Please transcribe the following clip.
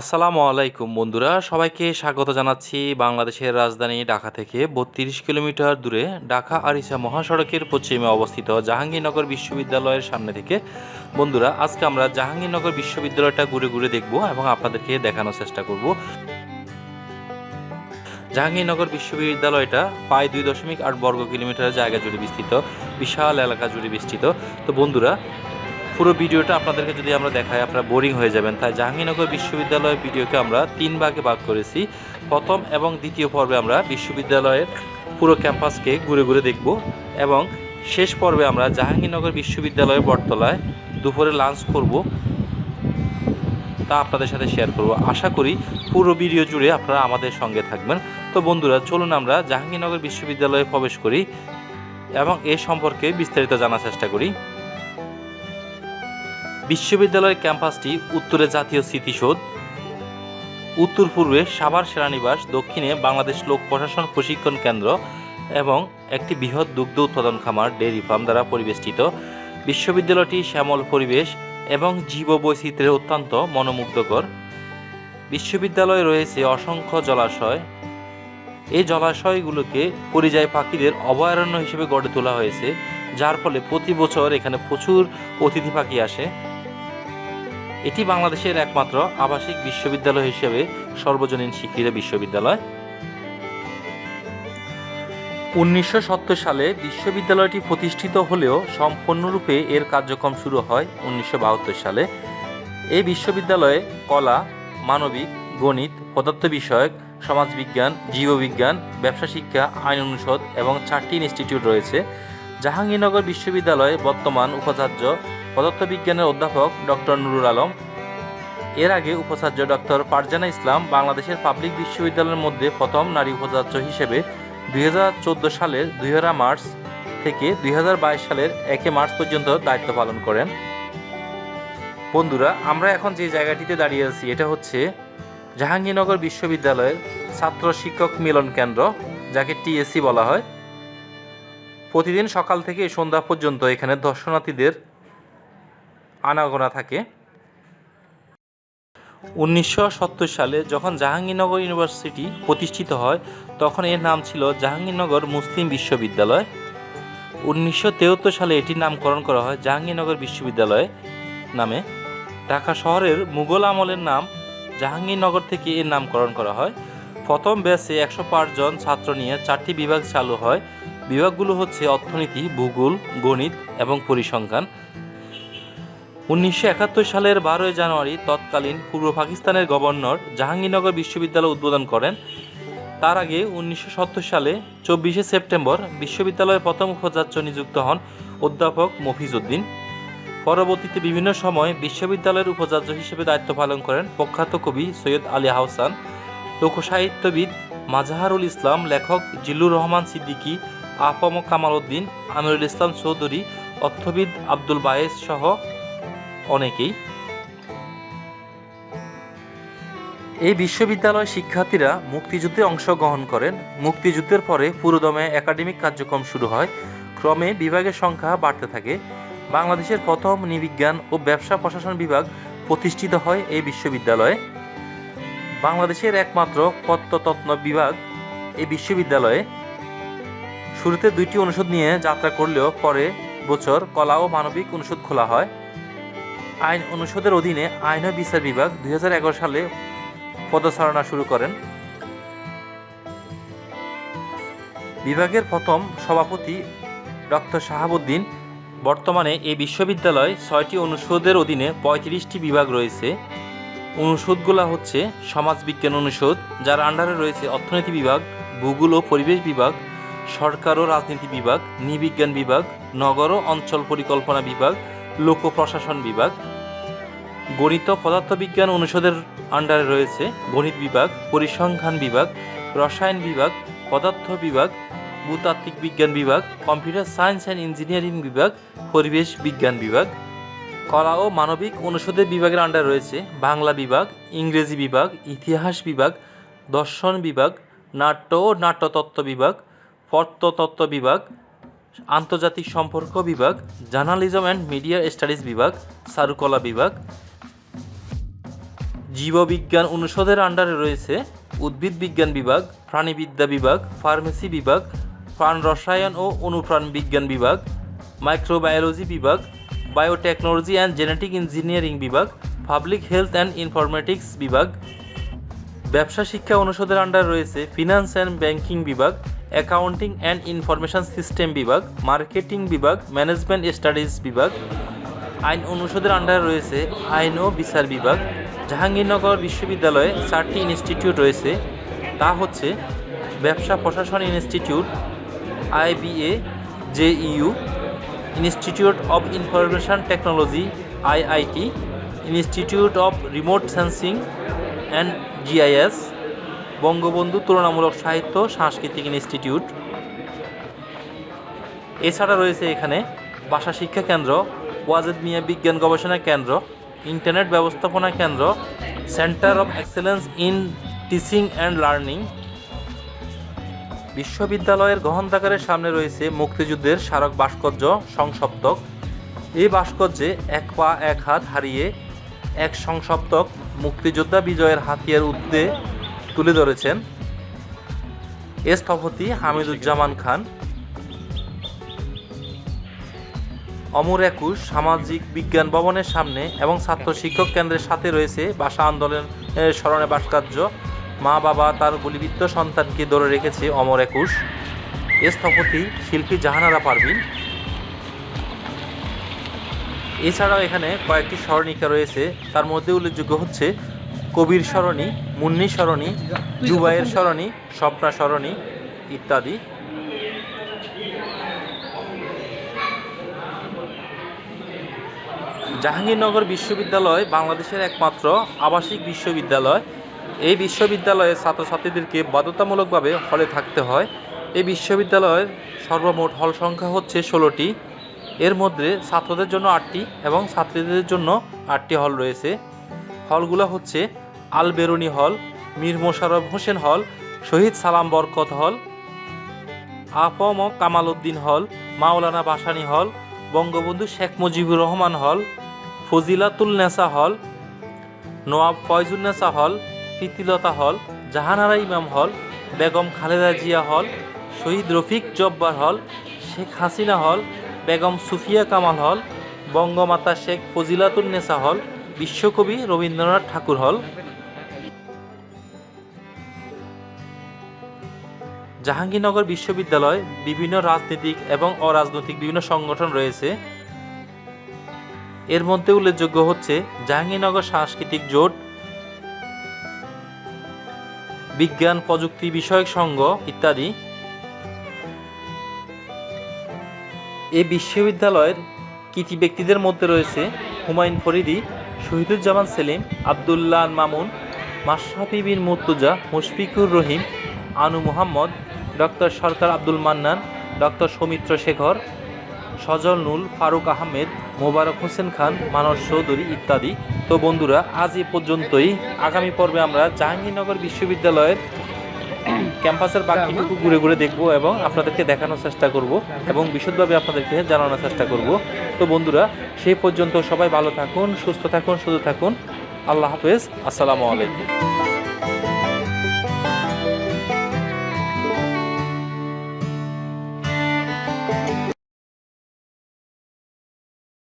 আসসালামু আলাইকুম, বন্ধুরা। সবাইকে স্বাগত জানাচ্ছি বাংলাদেশের রাজধানী ঢাকা থেকে। বত্রিশ কিলোমিটার দূরে ঢাকা আরিসা মহাসড়কের পশ্চিমে অবস্থিত জাহাঙ্গীরনগর বিশ্ববিদ্যালয়ের সামনে থেকে। বন্ধুরা, আজকে আমরা জাহাঙ্গীরনগর বিশ্ববিদ্যালয়টা ঘুরে ঘুরে দেখব এবং আপনাদেরকে দেখানোর চেষ্টা করব। জাহাঙ্গীরনগর বিশ্ববিদ্যালয়টা প্রায় দুই দশমিক আট বর্গ কিলোমিটার জায়গা জুড়ে বিস্তৃত, বিশাল এলাকা জুড়ে বিস্তৃত। তো বন্ধুরা পুরো ভিডিওটা আপনাদেরকে যদি আমরা দেখাই, আপনারা বোরিং হয়ে যাবেন। তাই জাহাঙ্গীরনগর বিশ্ববিদ্যালয়ের ভিডিওকে আমরা তিন ভাগে ভাগ করেছি। প্রথম এবং দ্বিতীয় পর্বে আমরা বিশ্ববিদ্যালয়ের পুরো ক্যাম্পাসকে ঘুরে ঘুরে দেখব এবং শেষ পর্বে আমরা জাহাঙ্গীরনগর বিশ্ববিদ্যালয়ের বটতলায় দুপুরে লাঞ্চ করব। তা আপনাদের সাথে শেয়ার করব। আশা করি পুরো ভিডিও জুড়ে আপনারা আমাদের সঙ্গে থাকবেন। তো বন্ধুরা, চলুন আমরা জাহাঙ্গীরনগর বিশ্ববিদ্যালয়ে প্রবেশ করি এবং এ সম্পর্কে বিস্তারিত জানার চেষ্টা করি। বিশ্ববিদ্যালয়ের ক্যাম্পাসটি উত্তরে জাতীয় স্মৃতিসৌধ। উত্তর পূর্বে সাভার সেনানিবাস, দক্ষিণে বাংলাদেশ লোক প্রশাসন প্রশিক্ষণ কেন্দ্র এবং একটি বৃহৎ দুগ্ধ উৎপাদন খামার ডেয়ারি ফার্ম দ্বারা পরিবেষ্টিত। বিশ্ববিদ্যালয়টি শ্যামল পরিবেশ এবং জীববৈচিত্র্যের অত্যন্ত মনোমুগ্ধকর। বিশ্ববিদ্যালয়ে রয়েছে অসংখ্য জলাশয়। এই জলাশয়গুলোকে পরিযায়ী পাখিদের অভয়ারণ্য হিসেবে গড়ে তোলা হয়েছে, যার ফলে প্রতি বছর এখানে প্রচুর অতিথি পাখি আসে। এটি বাংলাদেশের একমাত্র আবাসিক বিশ্ববিদ্যালয় হিসেবে সর্বজনীন স্বীকৃত বিশ্ববিদ্যালয়। উনিশশো সালে বিশ্ববিদ্যালয়টি প্রতিষ্ঠিত হলেও সম্পূর্ণরূপে এর কার্যক্রম শুরু হয় উনিশশো বাহাত্তর সালে। এই বিশ্ববিদ্যালয়ে কলা, মানবিক, গণিত পদার্থ বিষয়ক সমাজবিজ্ঞান, জীববিজ্ঞান, ব্যবসা শিক্ষা, আইন অনুষদ এবং চারটি ইনস্টিটিউট রয়েছে। জাহাঙ্গীরনগর বিশ্ববিদ্যালয়ে বর্তমান উপাচার্য পদার্থবিজ্ঞানের অধ্যাপক ডক্টর নুরুল আলম। এর আগে উপাচার্য ডক্টর পারজানা ইসলাম বাংলাদেশের পাবলিক বিশ্ববিদ্যালয়ের মধ্যে প্রথম নারী উপাচার্য হিসেবে দুই হাজার চোদ্দ সালের দুই হাজার মার্চ থেকে দুই হাজার বাইশ সালের একে মার্চ পর্যন্ত দায়িত্ব পালন করেন। বন্ধুরা, আমরা এখন যে জায়গাটিতে দাঁড়িয়ে আছি, এটা হচ্ছে জাহাঙ্গীরনগর বিশ্ববিদ্যালয়ের ছাত্র শিক্ষক মিলন কেন্দ্র, যাকে টিএসসি বলা হয়। প্রতিদিন সকাল থেকে সন্ধ্যা পর্যন্ত এখানে দর্শনার্থীদের আনাগোনা থাকে। উনিশশো সত্তর সালে যখন জাহাঙ্গীরনগর ইউনিভার্সিটি প্রতিষ্ঠিত হয়, তখন এর নাম ছিল জাহাঙ্গীরনগর মুসলিম বিশ্ববিদ্যালয়। উনিশশো সালে এটির নামকরণ করা হয় জাহাঙ্গীরনগর বিশ্ববিদ্যালয় নামে। ঢাকা শহরের মুঘল আমলের নাম জাহাঙ্গীরনগর থেকে এর নামকরণ করা হয়। প্রথম ব্যাচে একশো জন ছাত্র নিয়ে চারটি বিভাগ চালু হয়। বিভাগগুলো হচ্ছে অর্থনীতি, ভূগোল, গণিত এবং পরিসংখ্যান। উনিশশো একাত্তর সালের বারোই জানুয়ারি তৎকালীন পূর্ব পাকিস্তানের গভর্নর জাহাঙ্গীরনগর বিশ্ববিদ্যালয় উদ্বোধন করেন। তার আগে উনিশশো সত্তর সালে চব্বিশে সেপ্টেম্বর বিশ্ববিদ্যালয়ের প্রথম উপাচার্য নিযুক্ত হন অধ্যাপক মফিজ উদ্দিন। পরবর্তীতে বিভিন্ন সময় বিশ্ববিদ্যালয়ের উপাচার্য হিসেবে দায়িত্ব পালন করেন প্রখ্যাত কবি সৈয়দ আলী আহসান লোকসাহিত্যবিদ মাজাহারুল ইসলাম, লেখক জিল্লুর রহমান সিদ্দিকী, আফম কামাল উদ্দিন, আমিরুল ইসলাম চৌধুরী, অর্থবিদ আব্দুল বায়েস সহ অনেকেই। এই বিশ্ববিদ্যালয় শিক্ষার্থীরা মুক্তিযুদ্ধে অংশগ্রহণ করেন। মুক্তিযুদ্ধের পরে পুরোদমে একাডেমিক কার্যক্রম শুরু হয়। ক্রমে বিভাগের সংখ্যা বাড়তে থাকে। বাংলাদেশের প্রথম নিবিজ্ঞান ও ব্যবসা প্রশাসন বিভাগ প্রতিষ্ঠিত হয় এই বিশ্ববিদ্যালয়ে। বাংলাদেশের একমাত্র প্রত্নতত্ত্ব বিভাগ এই বিশ্ববিদ্যালয়ে। শুরুতে দুইটি অনুষদ নিয়ে যাত্রা করলেও পরে বছর কলা ও মানবিক অনুষদ খোলা হয়। আইন অনুষদের অধীনে আইন ও বিচার বিভাগ দুই হাজার এগারো সালে পদচারণা শুরু করেন। বিভাগের প্রথম সভাপতি ডক্টর শাহাবুদ্দিন। বর্তমানে এই বিশ্ববিদ্যালয় ছয়টি অনুষদের অধীনে পঁয়ত্রিশটি বিভাগ রয়েছে। অনুষদগুলো হচ্ছে সমাজবিজ্ঞান অনুষদ, যার আন্ডারে রয়েছে অর্থনীতি বিভাগ, ভূগোল ও পরিবেশ বিভাগ, সরকার ও রাজনীতি বিভাগ, নৃবিজ্ঞান বিভাগ, নগর ও অঞ্চল পরিকল্পনা বিভাগ লোক প্রশাসন বিভাগ, গণিত পদার্থবিজ্ঞান অনুষদের আন্ডারে রয়েছে গণিত বিভাগ, পরিসংখ্যান বিভাগ, রসায়ন বিভাগ, পদার্থ বিভাগ, ভূতাত্ত্বিক বিজ্ঞান বিভাগ, কম্পিউটার সায়েন্স অ্যান্ড ইঞ্জিনিয়ারিং বিভাগ, পরিবেশ বিজ্ঞান বিভাগ। কলা ও মানবিক অনুষদের বিভাগের আন্ডারে রয়েছে বাংলা বিভাগ, ইংরেজি বিভাগ, ইতিহাস বিভাগ, দর্শন বিভাগ, নাট্য ও নাট্যতত্ত্ব বিভাগ প্রত্নতত্ত্ব বিভাগ আন্তর্জাতিক সম্পর্ক বিভাগ, জার্নালিজম অ্যান্ড মিডিয়া স্টাডিজ বিভাগ চারুকলা বিভাগ। জীববিজ্ঞান অনুষদের আন্ডারে রয়েছে উদ্ভিদ বিজ্ঞান বিভাগ, প্রাণীবিদ্যা বিভাগ ফার্মেসি বিভাগ, প্রাণ রসায়ন ও অনুপ্রাণ বিজ্ঞান বিভাগ মাইক্রোবায়োলজি বিভাগ বায়োটেকনোলজি অ্যান্ড জেনেটিক ইঞ্জিনিয়ারিং বিভাগ পাবলিক হেলথ অ্যান্ড ইনফরমেটিক্স বিভাগ। ব্যবসা শিক্ষা অনুষদের আন্ডারে রয়েছে ফিনান্স অ্যান্ড ব্যাংকিং বিভাগ অ্যাকাউন্টিং অ্যান্ড ইনফরমেশন সিস্টেম বিভাগ মার্কেটিং বিভাগ ম্যানেজমেন্ট স্টাডিজ বিভাগ, আইন অনুষদের আন্ডারে রয়েছে আইন ও বিচার বিভাগ, জাহাঙ্গীরনগর বিশ্ববিদ্যালয়ে চারটি ইনস্টিটিউট রয়েছে, তা হচ্ছে ব্যবসা প্রশাসন institute IBA JU institute of information technology IIT institute of remote sensing and GIS Bangabandhu তুলনামূলক সাহিত্য, সাংস্কৃতিক ইনস্টিটিউট। এছাড়া রয়েছে এখানে ভাষা শিক্ষা কেন্দ্র, ওয়াজেদ মিয়া বিজ্ঞান গবেষণা কেন্দ্র, ইন্টারনেট ব্যবস্থাপনা কেন্দ্র, centre of excellence in teaching and learning. বিশ্ববিদ্যালয়ের গ্রহণাগারের সামনে রয়েছে মুক্তিযুদ্ধের স্মারক ভাস্কর্য, সংসপ্তক। এই ভাস্কর্যে এক পা, এক হাত হারিয়ে এক সংসপ্তক মুক্তিযোদ্ধা বিজয়ের হাতিয়ার উদ্দে তুলে ধরেছেন এ স্থপতি হামিদুজ্জামান খান। অমর একুশ সামাজিক বিজ্ঞান ভবনের সামনে এবং ছাত্র শিক্ষক কেন্দ্রের সাথে রয়েছে ভাষা আন্দোলনের স্মরণে ভাস্কর্য। মা বাবা তার গুলিবিদ্ধ সন্তানকে ধরে রেখেছে অমর একুশ। এ স্থপতি শিল্পী জাহানারা পারভিন। এছাড়াও এখানে কয়েকটি স্মরণিকা রয়েছে, তার মধ্যে উল্লেখযোগ্য হচ্ছে কবির সরণি, মুন্নি সরণি, জুবাইয়ের সরণি, স্বপ্না সরণি ইত্যাদি। জাহাঙ্গীরনগর বিশ্ববিদ্যালয় বাংলাদেশের একমাত্র আবাসিক বিশ্ববিদ্যালয়। এই বিশ্ববিদ্যালয়ের ছাত্রছাত্রীদেরকে বাধ্যতামূলকভাবে হলে থাকতে হয়। এই বিশ্ববিদ্যালয়ের সর্বমোট হল সংখ্যা হচ্ছে ষোলোটি। এর মধ্যে ছাত্রদের জন্য আটটি এবং ছাত্রীদের জন্য আটটি হল রয়েছে। হলগুলো হচ্ছে আল বেরুনি হল, মীর মোশাররফ হোসেন হল, শহীদ সালাম বরকত হল, আফম কামাল উদ্দিন হল, মাওলানা বাসানি হল, বঙ্গবন্ধু শেখ মুজিবুর রহমান হল, ফজিলাতুল নেসা হল নোয়াব ফয়জুন্নেসা হল, প্রীতিলতা হল, জাহানারা ইমাম হল, বেগম খালেদা জিয়া হল, শহীদ রফিক জব্বার হল, শেখ হাসিনা হল, বেগম সুফিয়া কামাল হল, বঙ্গমাতা শেখ ফজিলাতুন নেসা হল, বিশ্বকবি রবীন্দ্রনাথ ঠাকুর হল। জাহাঙ্গীরনগর বিশ্ববিদ্যালয়, বিভিন্ন রাজনৈতিক এবং অরাজনৈতিক বিভিন্ন সংগঠন রয়েছে। এর মধ্যে উল্লেখযোগ্য হচ্ছে জাহাঙ্গীরনগর সাংস্কৃতিক জোট, বিজ্ঞান প্রযুক্তি বিষয়ক সংঘ ইত্যাদি। এই বিশ্ববিদ্যালয়ের কৃতি ব্যক্তিদের মধ্যে রয়েছে হুমায়ুন ফরিদি, শহীদুজ্জামান সেলিম, আবদুল্লাহ মামুন, মাশরাফি বিন মুর্তুজা, মুশফিকুর রহিম, আনু মুহাম্মদ ডক্টর সরকার আব্দুল মান্নান, ডক্টর সৌমিত্র শেখর, সজল নুল ফারুক আহমেদ, মোবারক হোসেন খান, মানস চৌধুরী ইত্যাদি। তো বন্ধুরা, আজ এ পর্যন্তই। আগামী পর্বে আমরা জাহাঙ্গীরনগর বিশ্ববিদ্যালয়ের ক্যাম্পাসের বাকিটুকু ঘুরে ঘুরে দেখব এবং আপনাদেরকে দেখানোর চেষ্টা করব এবং বিশদভাবে আপনাদেরকে জানানোর চেষ্টা করব। তো বন্ধুরা সেই পর্যন্ত সবাই ভালো থাকুন, সুস্থ থাকুন সুস্থ থাকুন। আল্লাহ হাফেজ। আসসালামু আলাইকুম।